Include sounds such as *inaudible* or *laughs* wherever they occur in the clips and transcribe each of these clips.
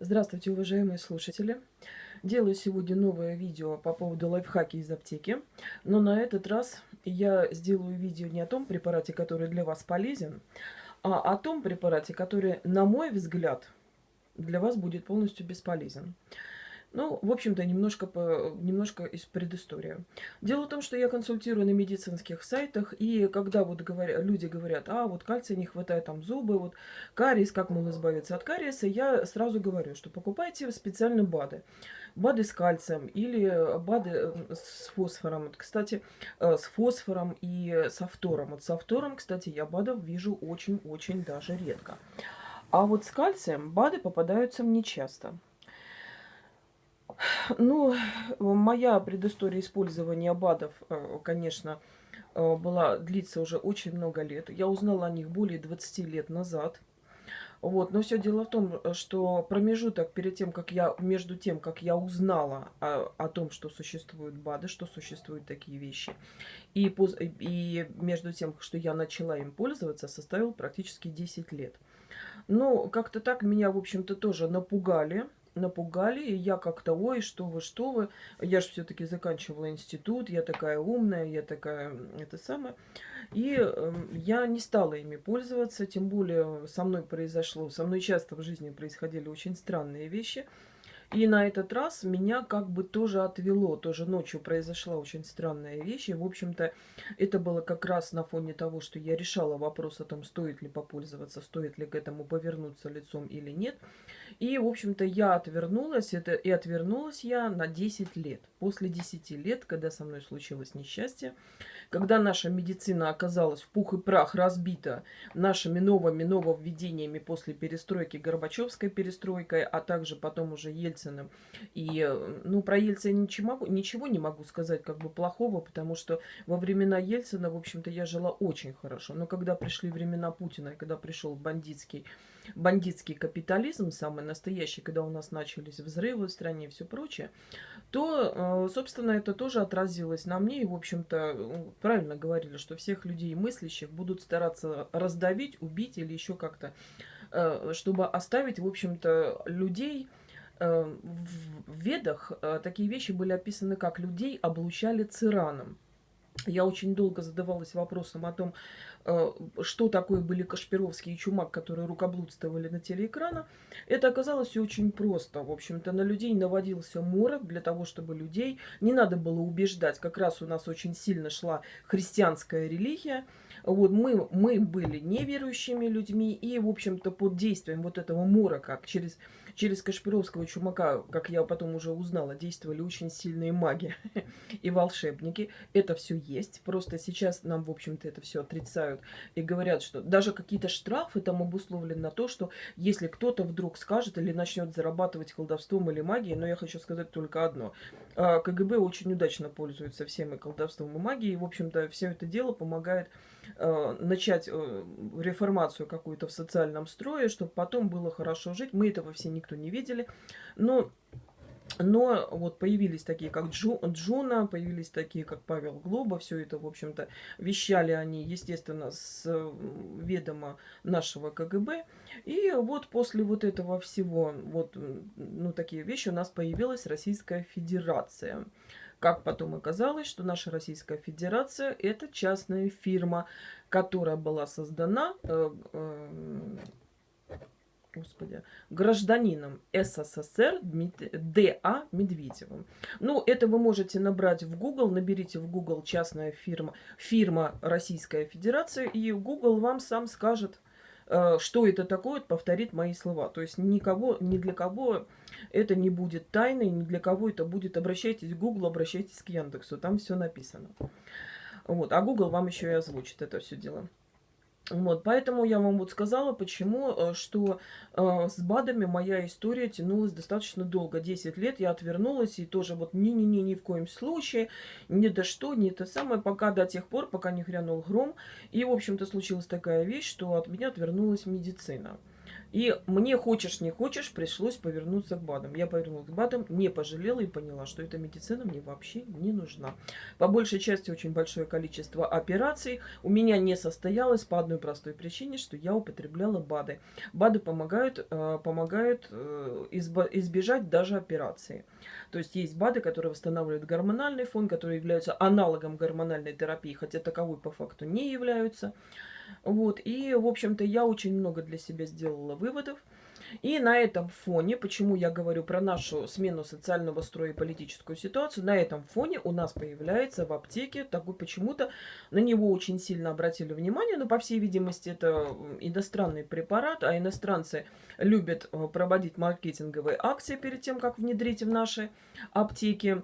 Здравствуйте, уважаемые слушатели! Делаю сегодня новое видео по поводу лайфхаки из аптеки. Но на этот раз я сделаю видео не о том препарате, который для вас полезен, а о том препарате, который, на мой взгляд, для вас будет полностью бесполезен. Ну, в общем-то, немножко, по, немножко из предыстории. Дело в том, что я консультирую на медицинских сайтах, и когда вот говоря, люди говорят, а вот кальция не хватает, там зубы, вот кариес, как можно избавиться от кариеса, я сразу говорю, что покупайте специально БАДы. БАДы с кальцием или БАДы с фосфором. Вот, кстати, э, с фосфором и с фтором. Вот с фтором, кстати, я БАДов вижу очень-очень даже редко. А вот с кальцием БАДы попадаются мне часто. Ну, моя предыстория использования БАДов, э, конечно, э, была, длится уже очень много лет. Я узнала о них более 20 лет назад. Вот, но все дело в том, что промежуток перед тем, как я, между тем, как я узнала о, о том, что существуют БАДы, что существуют такие вещи, и, и между тем, что я начала им пользоваться, составил практически 10 лет. Ну, как-то так меня, в общем-то, тоже напугали напугали, и я как-то, ой, что вы, что вы, я же все-таки заканчивала институт, я такая умная, я такая, это самое. И э, я не стала ими пользоваться, тем более со мной произошло, со мной часто в жизни происходили очень странные вещи. И на этот раз меня как бы тоже отвело. Тоже ночью произошла очень странная вещь. И, в общем-то, это было как раз на фоне того, что я решала вопрос о том, стоит ли попользоваться, стоит ли к этому повернуться лицом или нет. И, в общем-то, я отвернулась. Это, и отвернулась я на 10 лет. После 10 лет, когда со мной случилось несчастье, когда наша медицина оказалась в пух и прах разбита нашими новыми нововведениями после перестройки, Горбачевской перестройкой, а также потом уже Ельциным. И, ну, про Ельцина ничего, ничего не могу сказать как бы плохого, потому что во времена Ельцина, в общем-то, я жила очень хорошо. Но когда пришли времена Путина, когда пришел бандитский бандитский капитализм, самый настоящий, когда у нас начались взрывы в стране и все прочее, то, э, собственно, это тоже отразилось на мне. И, в общем-то, правильно говорили, что всех людей мыслящих будут стараться раздавить, убить или еще как-то, э, чтобы оставить, в общем-то, людей... Э, в ведах такие вещи были описаны, как людей облучали цираном. Я очень долго задавалась вопросом о том, Э, что такое были Кашпировский и Чумак, которые рукоблудствовали на телеэкрана, это оказалось очень просто. В общем-то, на людей наводился морок для того, чтобы людей не надо было убеждать. Как раз у нас очень сильно шла христианская религия. Вот мы, мы были неверующими людьми, и, в общем-то, под действием вот этого морока через через Кашпировского чумака, как я потом уже узнала, действовали очень сильные маги *laughs* и волшебники. Это все есть. Просто сейчас нам, в общем-то, это все отрицают и говорят, что даже какие-то штрафы там обусловлены на то, что если кто-то вдруг скажет или начнет зарабатывать колдовством или магией, но я хочу сказать только одно. А, КГБ очень удачно пользуется всем и колдовством, и магией. И, в общем-то, все это дело помогает начать э, реформацию какую-то в социальном строе, чтобы потом было хорошо жить. Мы этого все никто не видели. Но но вот появились такие, как Джу, Джуна, появились такие, как Павел Глоба. Все это, в общем-то, вещали они, естественно, с ведома нашего КГБ. И вот после вот этого всего, вот, ну, такие вещи у нас появилась Российская Федерация. Как потом оказалось, что наша Российская Федерация – это частная фирма, которая была создана э, э, господи, гражданином СССР Д.А. Медведевым. Ну, это вы можете набрать в Google, наберите в Google частная фирма, фирма Российская Федерация, и Google вам сам скажет, что это такое, повторит мои слова. То есть никого, ни для кого это не будет тайной, ни для кого это будет. Обращайтесь к Google, обращайтесь к Яндексу, там все написано. Вот. А Google вам еще и озвучит это все дело. Вот, поэтому я вам вот сказала, почему, э, что э, с БАДами моя история тянулась достаточно долго. 10 лет я отвернулась и тоже вот не-не-не, ни в коем случае, ни до что, ни то самое, пока до тех пор, пока не грянул гром. И, в общем-то, случилась такая вещь, что от меня отвернулась медицина. И мне, хочешь не хочешь, пришлось повернуться к БАДам. Я повернулась к БАДам, не пожалела и поняла, что эта медицина мне вообще не нужна. По большей части очень большое количество операций у меня не состоялось по одной простой причине, что я употребляла БАДы. БАДы помогают, э, помогают э, избежать даже операции. То есть есть БАДы, которые восстанавливают гормональный фон, которые являются аналогом гормональной терапии, хотя таковой по факту не являются. Вот, и, в общем-то, я очень много для себя сделала выводов. И на этом фоне, почему я говорю про нашу смену социального строя и политическую ситуацию, на этом фоне у нас появляется в аптеке такой почему-то, на него очень сильно обратили внимание, но по всей видимости это иностранный препарат, а иностранцы любят э, проводить маркетинговые акции перед тем, как внедрить в наши аптеки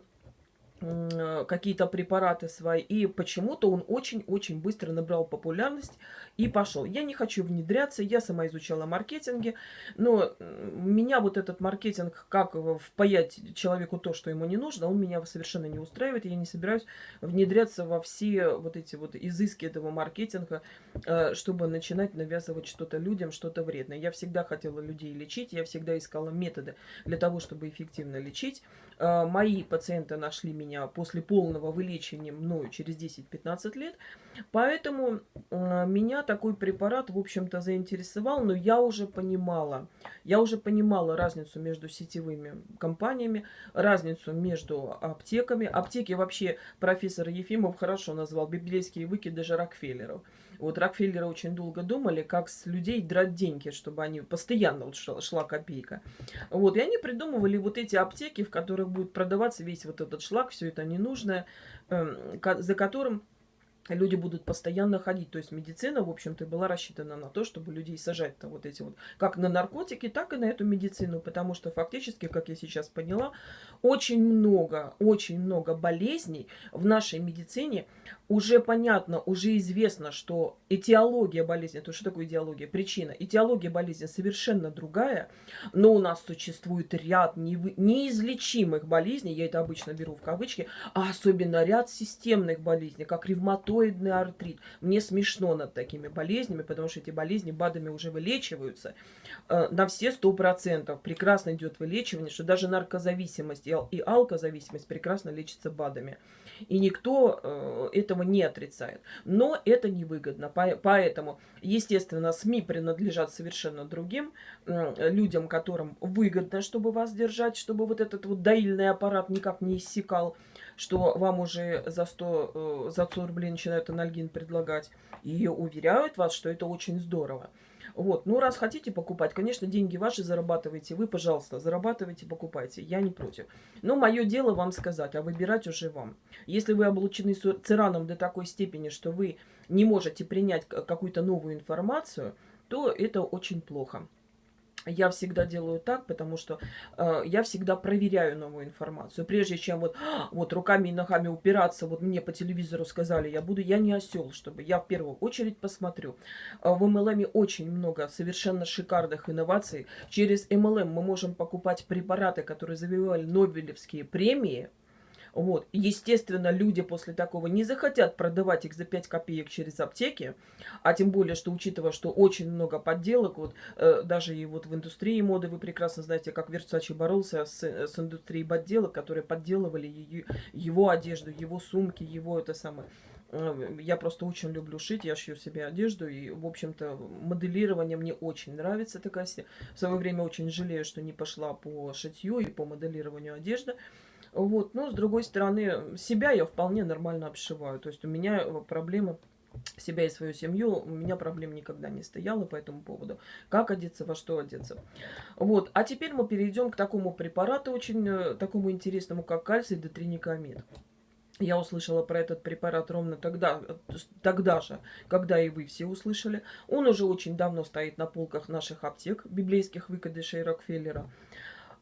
какие-то препараты свои. И почему-то он очень-очень быстро набрал популярность и пошел. Я не хочу внедряться, я сама изучала маркетинги, но меня вот этот маркетинг, как впаять человеку то, что ему не нужно, он меня совершенно не устраивает. Я не собираюсь внедряться во все вот эти вот изыски этого маркетинга, э, чтобы начинать навязывать что-то людям, что-то вредное. Я всегда хотела людей лечить, я всегда искала методы для того, чтобы эффективно лечить. Э, мои пациенты нашли меня после полного вылечения мною через 10-15 лет. Поэтому э, меня такой препарат, в общем-то, заинтересовал. Но я уже понимала, я уже понимала разницу между сетевыми компаниями, разницу между аптеками. Аптеки вообще профессор Ефимов хорошо назвал библейские выкидыши Рокфеллеров. Вот Рокфеллеры очень долго думали, как с людей драть деньги, чтобы они постоянно вот шла, шла копейка. Вот, и они придумывали вот эти аптеки, в которых будет продаваться весь вот этот шлак, все это ненужное, э, за которым люди будут постоянно ходить. То есть медицина, в общем-то, была рассчитана на то, чтобы людей сажать-то вот эти вот, как на наркотики, так и на эту медицину. Потому что фактически, как я сейчас поняла, очень много, очень много болезней в нашей медицине уже понятно, уже известно, что этиология болезни, то что такое идеология? Причина. Этиология болезни совершенно другая, но у нас существует ряд неизлечимых болезней, я это обычно беру в кавычки, а особенно ряд системных болезней, как ревматоидный артрит. Мне смешно над такими болезнями, потому что эти болезни БАДами уже вылечиваются э, на все сто процентов. Прекрасно идет вылечивание, что даже наркозависимость и алкозависимость прекрасно лечится БАДами. И никто э, этого не отрицает. Но это невыгодно. Поэтому, естественно, СМИ принадлежат совершенно другим э, людям, которым выгодно, чтобы вас держать, чтобы вот этот вот доильный аппарат никак не иссякал что вам уже за 100, э, за 100 рублей начинают анальгин предлагать. И уверяют вас, что это очень здорово. Вот, ну раз хотите покупать, конечно, деньги ваши зарабатывайте, вы, пожалуйста, зарабатывайте, покупайте, я не против. Но мое дело вам сказать, а выбирать уже вам. Если вы облучены цираном до такой степени, что вы не можете принять какую-то новую информацию, то это очень плохо. Я всегда делаю так, потому что э, я всегда проверяю новую информацию. Прежде чем вот, *gasps* вот руками и ногами упираться, вот мне по телевизору сказали, я буду, я не осел, чтобы я в первую очередь посмотрю. Э, в MLM очень много совершенно шикарных инноваций. Через MLM мы можем покупать препараты, которые завоевали Нобелевские премии, вот. Естественно, люди после такого не захотят продавать их за 5 копеек через аптеки, а тем более, что учитывая, что очень много подделок, вот э, даже и вот в индустрии моды вы прекрасно знаете, как Версачи боролся с, с индустрией подделок, которые подделывали ее, его одежду, его сумки, его это самое э, я просто очень люблю шить, я шью себе одежду, и, в общем-то, моделирование мне очень нравится такая. В свое время очень жалею, что не пошла по шитью и по моделированию одежды. Вот, но с другой стороны, себя я вполне нормально обшиваю. То есть у меня э, проблемы себя и свою семью, у меня проблем никогда не стояло по этому поводу. Как одеться, во что одеться. Вот. А теперь мы перейдем к такому препарату, очень э, такому интересному, как кальций детриникамид. Я услышала про этот препарат ровно тогда, тогда же, когда и вы все услышали. Он уже очень давно стоит на полках наших аптек, библейских выкидышей Рокфеллера.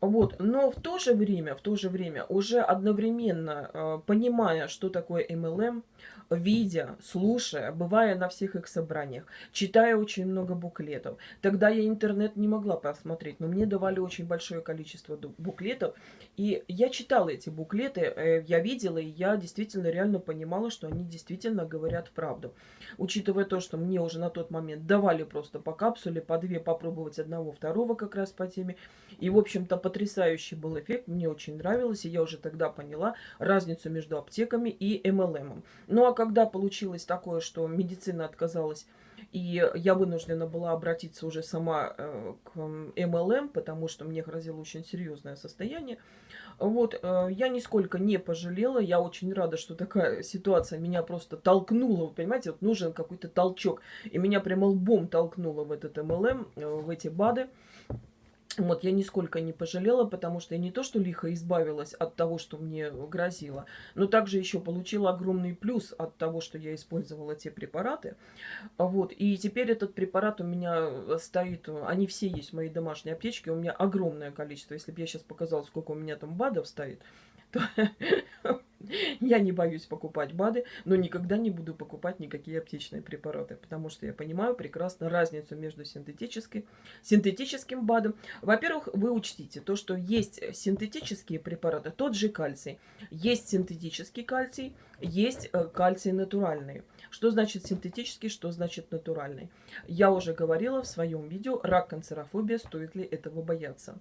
Вот, но в то же время, в то же время, уже одновременно э, понимая, что такое MLM, видя, слушая, бывая на всех их собраниях, читая очень много буклетов. Тогда я интернет не могла посмотреть, но мне давали очень большое количество буклетов. И я читала эти буклеты, э, я видела, и я действительно реально понимала, что они действительно говорят правду. Учитывая то, что мне уже на тот момент давали просто по капсуле, по две попробовать одного, второго как раз по теме. И, в общем-то, потрясающий был эффект, мне очень нравилось, и я уже тогда поняла разницу между аптеками и MLM. Ну, а когда получилось такое, что медицина отказалась, и я вынуждена была обратиться уже сама э, к МЛМ, потому что мне грозило очень серьезное состояние. Вот, э, я нисколько не пожалела, я очень рада, что такая ситуация меня просто толкнула, вы понимаете, вот нужен какой-то толчок, и меня прямо лбом толкнуло в этот МЛМ, э, в эти БАДы. Вот, я нисколько не пожалела, потому что я не то, что лихо избавилась от того, что мне грозило, но также еще получила огромный плюс от того, что я использовала те препараты. Вот, и теперь этот препарат у меня стоит, они все есть в моей домашней аптечке, у меня огромное количество. Если бы я сейчас показала, сколько у меня там БАДов стоит, *laughs* то я не боюсь покупать БАДы, но никогда не буду покупать никакие аптечные препараты, потому что я понимаю прекрасно разницу между синтетической, синтетическим БАДом. Во-первых, вы учтите то, что есть синтетические препараты, тот же кальций, есть синтетический кальций, есть э, кальций натуральный. Что значит синтетический, что значит натуральный? Я уже говорила в своем видео «Рак, канцерофобия. Стоит ли этого бояться?».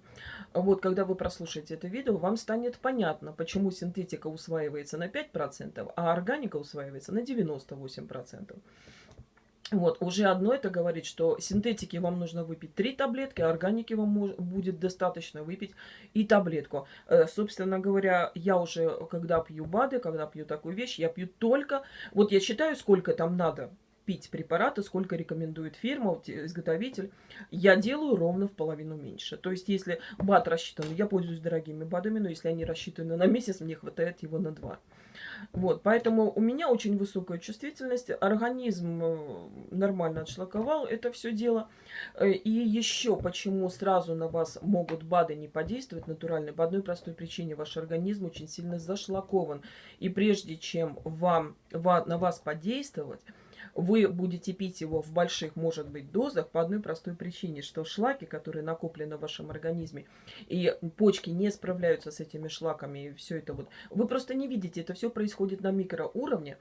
Вот, когда вы прослушаете это видео, вам станет понятно, почему синтетика усваивается на 5%, а органика усваивается на 98%. Вот, уже одно это говорит, что синтетики вам нужно выпить три таблетки, а органики вам будет достаточно выпить и таблетку. Э, собственно говоря, я уже, когда пью БАДы, когда пью такую вещь, я пью только... Вот я считаю, сколько там надо пить препараты, сколько рекомендует фирма, изготовитель, я делаю ровно в половину меньше. То есть, если БАД рассчитан, я пользуюсь дорогими БАДами, но если они рассчитаны на месяц, мне хватает его на два. Вот, поэтому у меня очень высокая чувствительность, организм э, нормально отшлаковал это все дело. Э, и еще почему сразу на вас могут БАДы не подействовать натурально, по одной простой причине, ваш организм очень сильно зашлакован. И прежде чем вам, на вас подействовать, вы будете пить его в больших, может быть, дозах по одной простой причине, что шлаки, которые накоплены в вашем организме, и почки не справляются с этими шлаками, и все это вот. Вы просто не видите, это все происходит на микроуровне.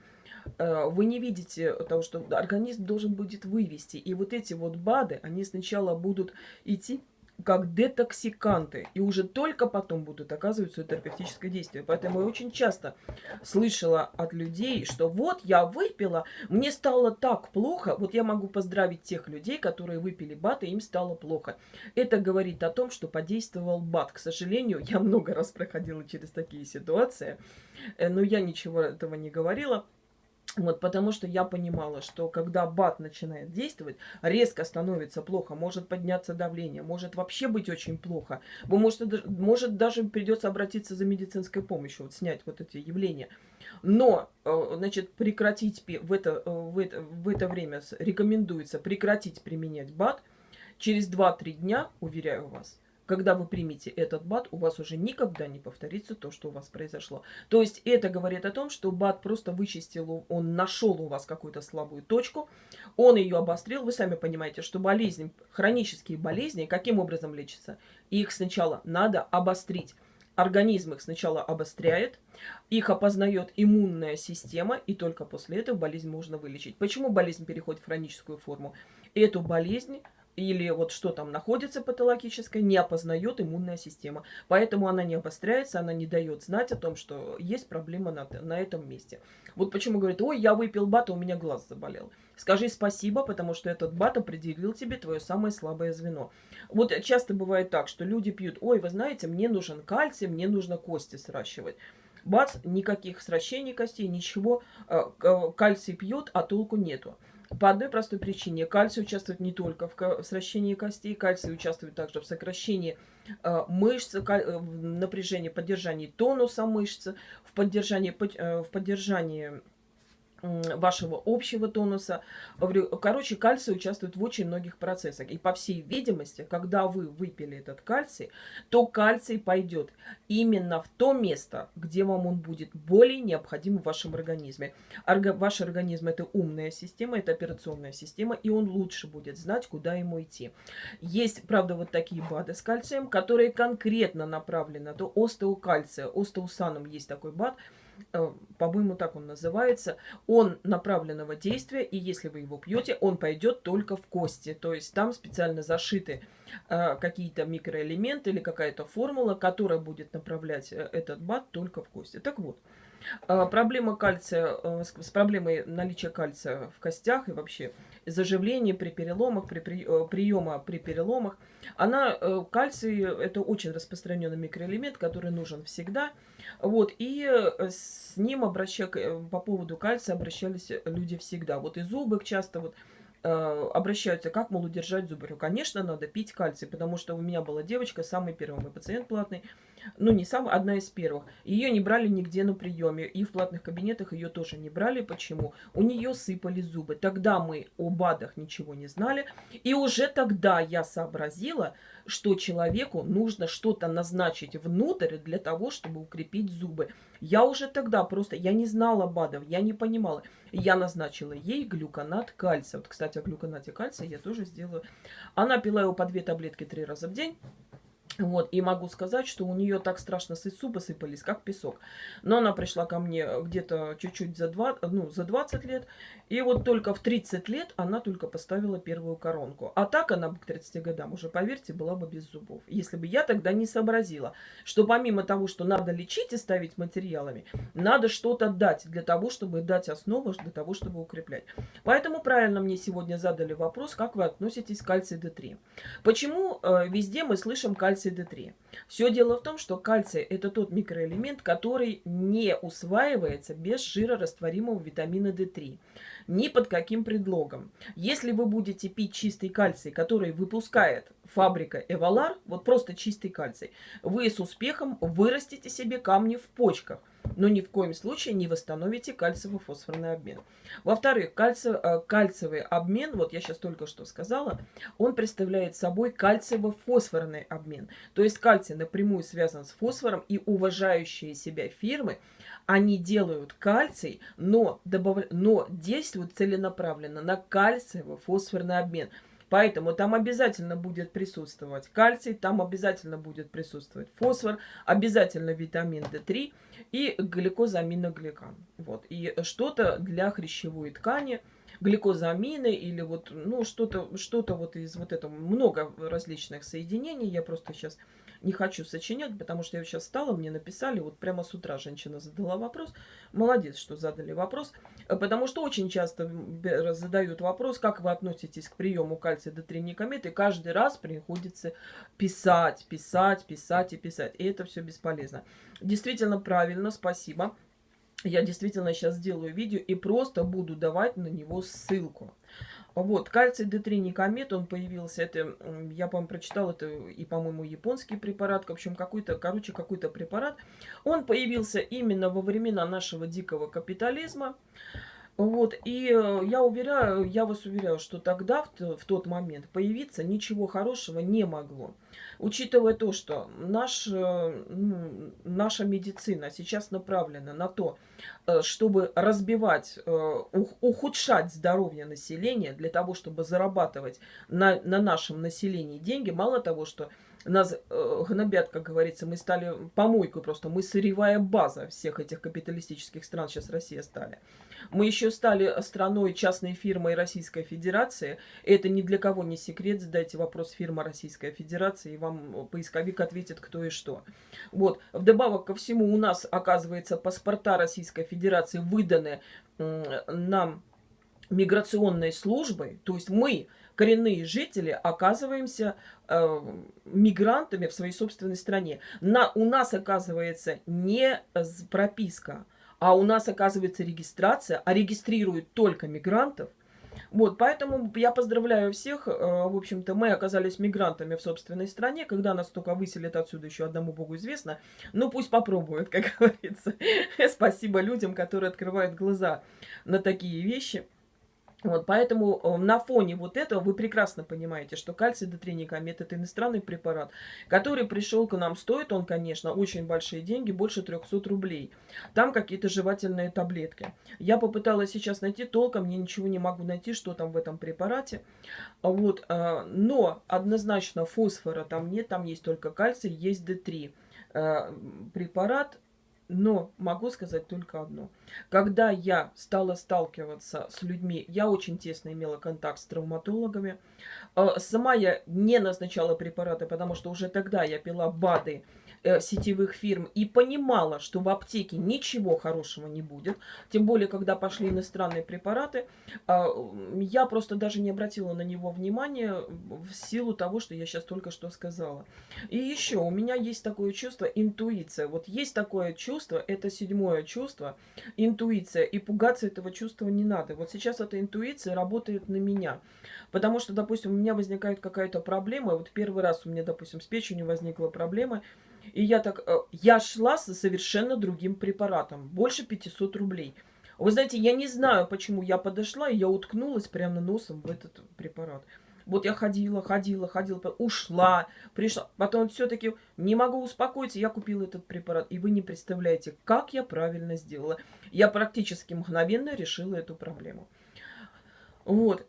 Э, вы не видите того, что организм должен будет вывести. И вот эти вот БАДы, они сначала будут идти как детоксиканты. И уже только потом будут оказывать свое терапевтическое действие. Поэтому я очень часто слышала от людей, что вот я выпила, мне стало так плохо. Вот я могу поздравить тех людей, которые выпили БАТ, и им стало плохо. Это говорит о том, что подействовал БАТ. К сожалению, я много раз проходила через такие ситуации, э, но я ничего этого не говорила. Вот, потому что я понимала, что когда БАТ начинает действовать, резко становится плохо, может подняться давление, может вообще быть очень плохо. Вы можете, может даже придется обратиться за медицинской помощью, вот снять вот эти явления. Но, э, значит, прекратить в это, э, в это, в это время рекомендуется прекратить применять БАТ. Через 2-3 дня, уверяю вас, когда вы примете этот БАД, у вас уже никогда не повторится то, что у вас произошло. То есть это говорит о том, что БАД просто вычистил, он нашел у вас какую-то слабую точку, он ее обострил. Вы сами понимаете, что болезни, хронические болезни, каким образом лечатся? Их сначала надо обострить. Организм их сначала обостряет, их опознает иммунная система, и только после этого болезнь можно вылечить. Почему болезнь переходит в хроническую форму? Эту болезнь или вот что там находится патологическое, не опознает иммунная система. Поэтому она не обостряется, она не дает знать о том, что есть проблема на, на этом месте. Вот почему говорит, ой, я выпил бата, у меня глаз заболел. Скажи спасибо, потому что этот бат определил тебе твое самое слабое звено. Вот часто бывает так, что люди пьют, ой, вы знаете, мне нужен кальций, мне нужно кости сращивать. Бац, никаких сращений костей, ничего, э, кальций пьет, а толку нету. По одной простой причине. Кальций участвует не только в сращении костей, кальций участвует также в сокращении э, мышц, э, в напряжении, поддержании тонуса мышцы, в поддержании, э, в поддержании вашего общего тонуса. Короче, кальций участвует в очень многих процессах. И по всей видимости, когда вы выпили этот кальций, то кальций пойдет именно в то место, где вам он будет более необходим в вашем организме. Орга ваш организм это умная система, это операционная система, и он лучше будет знать, куда ему идти. Есть, правда, вот такие БАДы с кальцием, которые конкретно направлены до остеокальция. Остеусаном есть такой БАД – по-моему, так он называется, он направленного действия, и если вы его пьете, он пойдет только в кости. То есть там специально зашиты э, какие-то микроэлементы или какая-то формула, которая будет направлять э, этот бат только в кости. Так вот, э, проблема кальция, э, с, проблемой наличия кальция в костях и вообще заживления при переломах, при, при, э, приема при переломах, она, э, кальций, это очень распространенный микроэлемент, который нужен всегда, вот, и с ним обраща... По поводу кальция обращались люди всегда. Вот и зубы часто вот обращаются, как, мол, удержать зубы. Конечно, надо пить кальций, потому что у меня была девочка, самый первый мой пациент платный, ну, не самая, одна из первых. Ее не брали нигде на приеме, и в платных кабинетах ее тоже не брали. Почему? У нее сыпали зубы. Тогда мы о БАДах ничего не знали, и уже тогда я сообразила, что человеку нужно что-то назначить внутрь для того, чтобы укрепить зубы. Я уже тогда просто, я не знала БАДов, я не понимала. Я назначила ей глюконат кальция. Вот, кстати, о глюконате кальция я тоже сделаю. Она пила его по две таблетки три раза в день. Вот, и могу сказать, что у нее так страшно зубы сыпались, как песок. Но она пришла ко мне где-то чуть-чуть за, два, ну, за 20 лет. И вот только в 30 лет она только поставила первую коронку. А так она бы к 30 годам уже, поверьте, была бы без зубов. Если бы я тогда не сообразила, что помимо того, что надо лечить и ставить материалами, надо что-то дать для того, чтобы дать основу, для того, чтобы укреплять. Поэтому правильно мне сегодня задали вопрос, как вы относитесь к кальций D3. Почему э, везде мы слышим кальций кальций D3. Все дело в том, что кальций это тот микроэлемент, который не усваивается без жирорастворимого витамина D3. Ни под каким предлогом. Если вы будете пить чистый кальций, который выпускает фабрика Эвалар, вот просто чистый кальций, вы с успехом вырастите себе камни в почках но ни в коем случае не восстановите кальциево-фосфорный обмен. Во-вторых, кальци... Э, кальциевый обмен, вот я сейчас только что сказала, он представляет собой кальциево-фосфорный обмен. То есть кальций напрямую связан с фосфором, и уважающие себя фирмы, они делают кальций, но, добав... но действуют целенаправленно на кальциево-фосфорный обмен – Поэтому там обязательно будет присутствовать кальций, там обязательно будет присутствовать фосфор, обязательно витамин D3 и гликозаминогликан. Вот. И что-то для хрящевой ткани, гликозамины или вот, ну, что-то что, -то, вот из вот этого, много различных соединений. Я просто сейчас не хочу сочинять, потому что я сейчас стала, мне написали, вот прямо с утра женщина задала вопрос. Молодец, что задали вопрос, э, потому что очень часто задают вопрос, как вы относитесь к приему кальция до тринникомет, и каждый раз приходится писать, писать, писать и писать, и это все бесполезно. Действительно правильно, спасибо. Я действительно сейчас сделаю видео и просто буду давать на него ссылку. Вот, кальций D3 Никомет, он появился, это, я, по-моему, прочитал, это и, по-моему, японский препарат, в общем, какой-то, короче, какой-то препарат. Он появился именно во времена нашего дикого капитализма. Вот, и э, я уверяю, я вас уверяю, что тогда, в, тот момент, появиться ничего хорошего не могло. Учитывая то, что наш, э, наша медицина сейчас направлена на то, э, чтобы разбивать, ухудшать здоровье населения, для того, чтобы зарабатывать на, на нашем населении деньги, мало того, что нас э, гнобят, как говорится, мы стали помойкой просто, мы сырьевая база всех этих капиталистических стран, сейчас Россия стали. Мы еще стали страной частной фирмой Российской Федерации, это ни для кого не секрет, задайте вопрос фирма Российская Федерация, и вам поисковик ответит, кто и что. Вот, вдобавок ко всему, у нас, оказывается, паспорта Российской Федерации выданы нам миграционной службой, то есть мы коренные жители оказываемся э, мигрантами в своей собственной стране. На, у нас оказывается не прописка, а у нас оказывается регистрация, а регистрируют только мигрантов. Вот, поэтому я поздравляю всех. Э, в общем-то, мы оказались мигрантами в собственной стране. Когда нас только выселят отсюда, еще одному богу известно. Ну, пусть попробуют, *laughs* как говорится. Спасибо людям, которые открывают глаза на такие вещи. Вот, поэтому э, на фоне вот этого вы прекрасно понимаете, что кальций дотринекомет это иностранный препарат, который пришел к нам. Стоит он, конечно, очень большие деньги, больше 300 рублей. Там какие-то жевательные таблетки. Я попыталась сейчас найти толком, я ничего не могу найти, что там в этом препарате. Вот, э, но однозначно фосфора там нет, там есть только кальций, есть D3 э, препарат но могу сказать только одно. Когда я стала сталкиваться с людьми, я очень тесно имела контакт с травматологами. Э, сама я не назначала препараты, потому что уже тогда я пила БАДы, сетевых фирм и понимала, что в аптеке ничего хорошего не будет, тем более, когда пошли иностранные препараты, а, я просто даже не обратила на него внимания в силу того, что я сейчас только что сказала. И еще у меня есть такое чувство интуиция. Вот есть такое чувство, это седьмое чувство, интуиция, и пугаться этого чувства не надо. Вот сейчас эта интуиция работает на меня. Потому что, допустим, у меня возникает какая-то проблема, вот первый раз у меня, допустим, с печенью возникла проблема, и я так, э, я шла со совершенно другим препаратом, больше 500 рублей. Вы знаете, я не знаю, почему я подошла, и я уткнулась прямо носом в этот препарат. Вот я ходила, ходила, ходила, ушла, пришла. Потом все-таки не могу успокоиться, я купила этот препарат. И вы не представляете, как я правильно сделала. Я практически мгновенно решила эту проблему. Вот.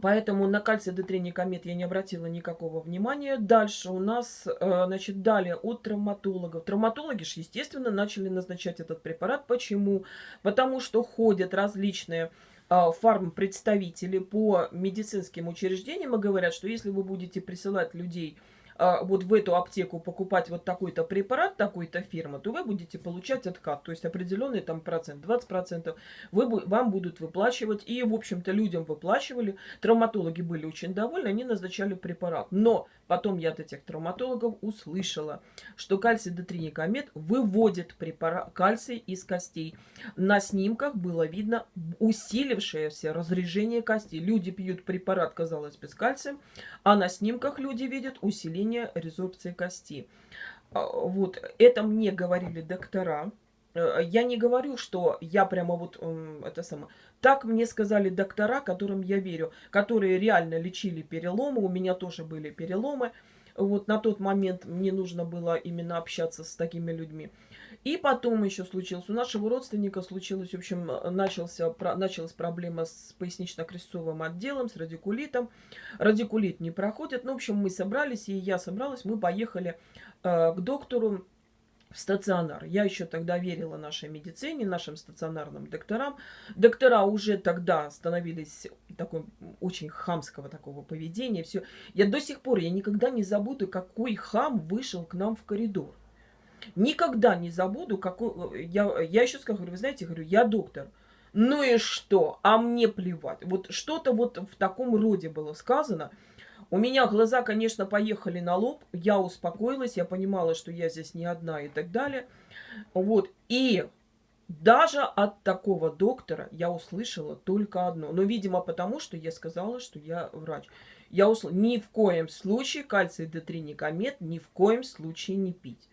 Поэтому на кальций D3 Никомет я не обратила никакого внимания. Дальше у нас, э, значит, далее от травматологов. Травматологи же, естественно, начали назначать этот препарат. Почему? Потому что ходят различные э, фармпредставители по медицинским учреждениям и говорят, что если вы будете присылать людей вот в эту аптеку покупать вот такой-то препарат, такой-то фирмы, то вы будете получать откат, то есть определенный там процент, 20 процентов вы, вам будут выплачивать. И, в общем-то, людям выплачивали. Травматологи были очень довольны, они назначали препарат. Но потом я от этих травматологов услышала, что кальций дотринекомет выводит препарат, кальций из костей. На снимках было видно усилившееся разрежение костей. Люди пьют препарат, казалось бы, с кальцием, а на снимках люди видят усиление резорбции кости. А, вот, это мне говорили доктора. Э, я не говорю, что я прямо вот это самое. Так мне сказали доктора, которым я верю, которые реально лечили переломы. У меня тоже были переломы. Вот на тот момент мне нужно было именно общаться с такими людьми. И потом еще случилось, у нашего родственника случилось, в общем, начался, началась проблема с пояснично-крестцовым отделом, с радикулитом. Радикулит не проходит. Ну, в общем, мы собрались, и я собралась, мы поехали э, к доктору в стационар. Я еще тогда верила нашей медицине, нашим стационарным докторам. Доктора уже тогда становились такой очень хамского такого поведения. Все. Я до сих пор, я никогда не забуду, какой хам вышел к нам в коридор. Никогда не забуду, какой... Я, я еще скажу, вы знаете, говорю, я доктор. Ну и что? А мне плевать. Вот что-то вот в таком роде было сказано. У меня глаза, конечно, поехали на лоб. Я успокоилась, я понимала, что я здесь не одна и так далее. Вот. И даже от такого доктора я услышала только одно. Но, видимо, потому что я сказала, что я врач. Я услышала, ни в коем случае кальций D3 никомет, ни в коем случае не пить.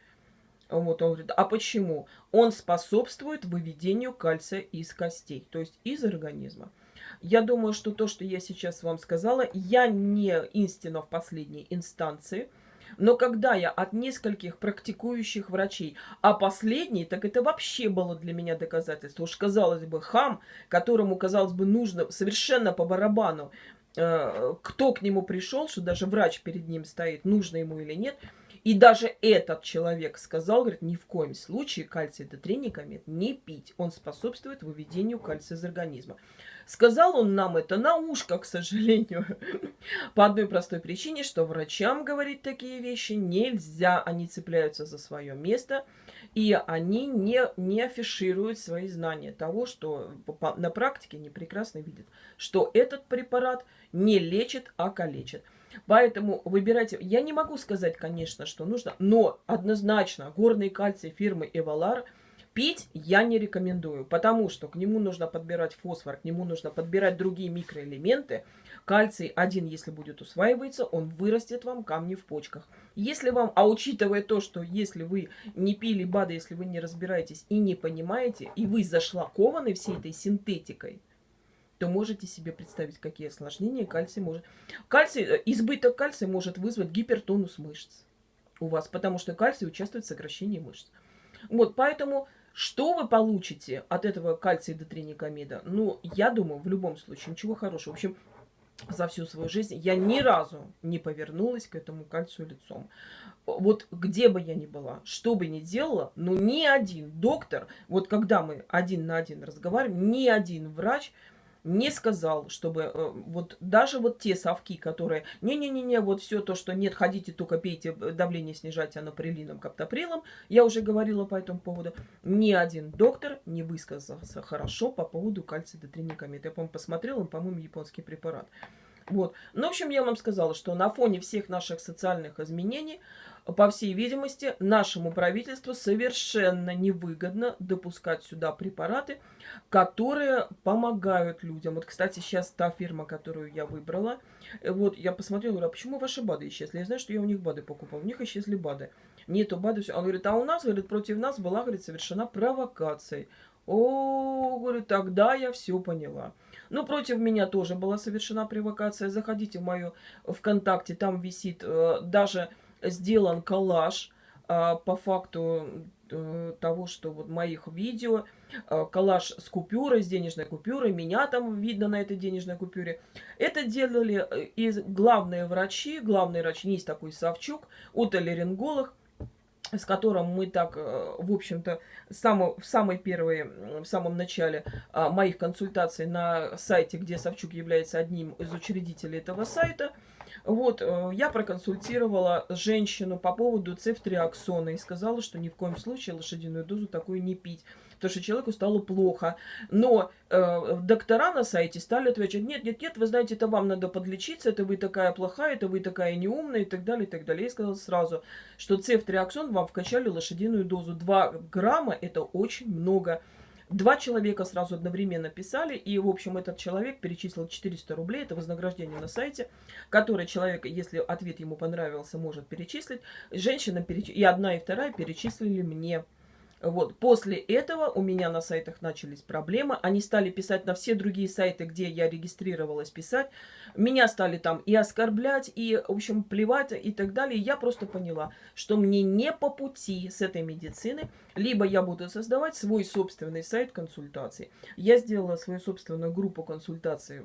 Вот он говорит, а почему? Он способствует выведению кальция из костей, то есть из организма. Я думаю, что то, что я сейчас вам сказала, я не истина в последней инстанции, но когда я от нескольких практикующих врачей, а последний, так это вообще было для меня доказательство. Уж казалось бы, хам, которому, казалось бы, нужно совершенно по барабану, э, кто к нему пришел, что даже врач перед ним стоит, нужно ему или нет – и даже этот человек сказал, говорит, ни в коем случае кальций дотринекомет не пить. Он способствует выведению кальция из организма. Сказал он нам это на ушко, к сожалению, *laughs* по одной простой причине, что врачам говорить такие вещи нельзя. Они цепляются за свое место, и они не, не афишируют свои знания того, что на практике не прекрасно видят, что этот препарат не лечит, а калечит. Поэтому выбирайте. Я не могу сказать, конечно, что нужно, но однозначно горный кальций фирмы Эвалар Пить я не рекомендую, потому что к нему нужно подбирать фосфор, к нему нужно подбирать другие микроэлементы. Кальций один, если будет усваиваться, он вырастет вам камни в почках. Если вам, а учитывая то, что если вы не пили БАДы, если вы не разбираетесь и не понимаете, и вы зашлакованы всей этой синтетикой, то можете себе представить, какие осложнения кальций может... Кальций, э, избыток кальция может вызвать гипертонус мышц у вас, потому что кальций участвует в сокращении мышц. Вот, поэтому что вы получите от этого кальция дотринекамида? Ну, я думаю, в любом случае, ничего хорошего. В общем, за всю свою жизнь я ни разу не повернулась к этому кальцию лицом. Вот где бы я ни была, что бы ни делала, но ни один доктор, вот когда мы один на один разговариваем, ни один врач не сказал, чтобы э, вот даже вот те совки, которые не-не-не-не, вот все то, что нет, ходите, только пейте, давление снижайте анаприлином, каптоприлом, я уже говорила по этому поводу, ни один доктор не высказался хорошо по поводу кальция детринекамид. Я, по-моему, посмотрела, он, по-моему, японский препарат. Вот. Ну, в общем, я вам сказала, что на фоне всех наших социальных изменений по всей видимости, нашему правительству совершенно невыгодно допускать сюда препараты, которые помогают людям. Вот, кстати, сейчас та фирма, которую я выбрала, э, вот я посмотрела, говорю, а почему ваши БАДы исчезли? Я знаю, что я у них БАДы покупала, у них исчезли БАДы. Нету БАДы, все. Он говорит, а у нас, говорит, против нас была, говорит, совершена провокация. О, говорю, тогда я все поняла. Ну, против меня тоже была совершена провокация. Заходите в мою ВКонтакте, там висит э, даже сделан коллаж а, по факту э, того, что вот моих видео, коллаж с купюрой, с денежной купюрой, меня там видно на этой денежной купюре. Это делали э, и главные врачи, главный врач, есть такой Савчук, отолеринголог, с которым мы так, э, в общем-то, само, в самой первой, в самом начале а, моих консультаций на сайте, где Савчук является одним из учредителей этого сайта – вот, э, я проконсультировала женщину по поводу цефтриаксона и сказала, что ни в коем случае лошадиную дозу такую не пить, потому что человеку стало плохо. Но э, доктора на сайте стали отвечать, нет, нет, нет, вы знаете, это вам надо подлечиться, это вы такая плохая, это вы такая неумная и так далее, и так далее. Я сказала сразу, что цефтриаксон вам вкачали лошадиную дозу. 2 грамма это очень много. Два человека сразу одновременно писали, и, в общем, этот человек перечислил 400 рублей, это вознаграждение на сайте, которое человек, если ответ ему понравился, может перечислить. Женщина переч... и одна, и вторая перечислили мне. Вот. После этого у меня на сайтах начались проблемы. Они стали писать на все другие сайты, где я регистрировалась писать. Меня стали там и оскорблять, и, в общем, плевать и так далее. Я просто поняла, что мне не по пути с этой медицины. Либо я буду создавать свой собственный сайт консультаций. Я сделала свою собственную группу консультаций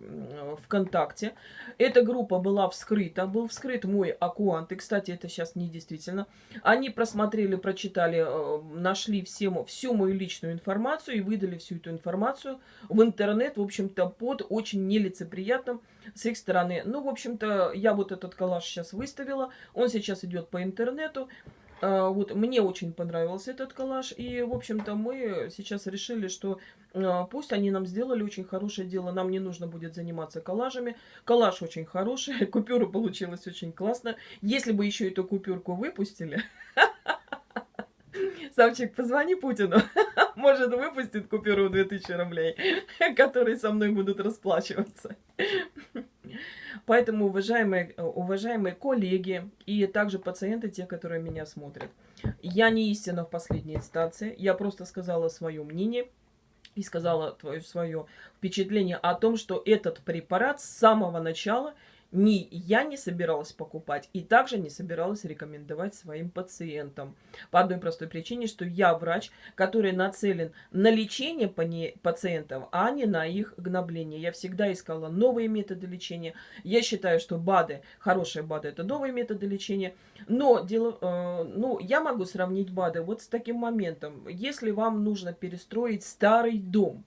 ВКонтакте. Эта группа была вскрыта. Был вскрыт мой аккаунт. И, кстати, это сейчас не действительно. Они просмотрели, прочитали, э, нашли всему, всю мою личную информацию и выдали всю эту информацию в интернет, в общем-то, под очень нелицеприятным с их стороны. Ну, в общем-то, я вот этот коллаж сейчас выставила, он сейчас идет по интернету. А, вот мне очень понравился этот коллаж, и, в общем-то, мы сейчас решили, что а, пусть они нам сделали очень хорошее дело, нам не нужно будет заниматься коллажами. Коллаж очень хороший, *laughs* купюра получилась очень классно. Если бы еще эту купюрку выпустили, *laughs* Савчик, позвони Путину. *laughs* Может, выпустит купюру в 2000 рублей, *laughs* которые со мной будут расплачиваться. *laughs* Поэтому, уважаемые, уважаемые коллеги и также пациенты, те, которые меня смотрят, я не истина в последней инстанции. Я просто сказала свое мнение и сказала твое свое впечатление о том, что этот препарат с самого начала – ни я не собиралась покупать и также не собиралась рекомендовать своим пациентам. По одной простой причине, что я врач, который нацелен на лечение пациентов, а не на их гнобление. Я всегда искала новые методы лечения. Я считаю, что БАДы, хорошие БАДы, это новые методы лечения. Но дело, э, ну, я могу сравнить БАДы вот с таким моментом. Если вам нужно перестроить старый дом,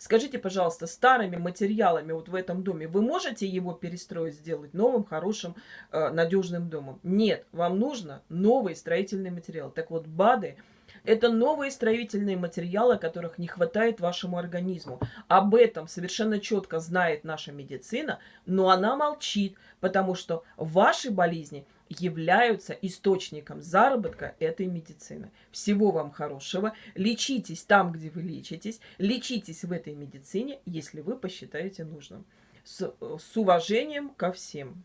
Скажите, пожалуйста, старыми материалами вот в этом доме вы можете его перестроить, сделать новым, хорошим, э, надежным домом? Нет, вам нужно новый строительный материал. Так вот, БАДы это новые строительные материалы, которых не хватает вашему организму. Об этом совершенно четко знает наша медицина, но она молчит, потому что ваши болезни являются источником заработка этой медицины. Всего вам хорошего. Лечитесь там, где вы лечитесь. Лечитесь в этой медицине, если вы посчитаете нужным. С, с уважением ко всем.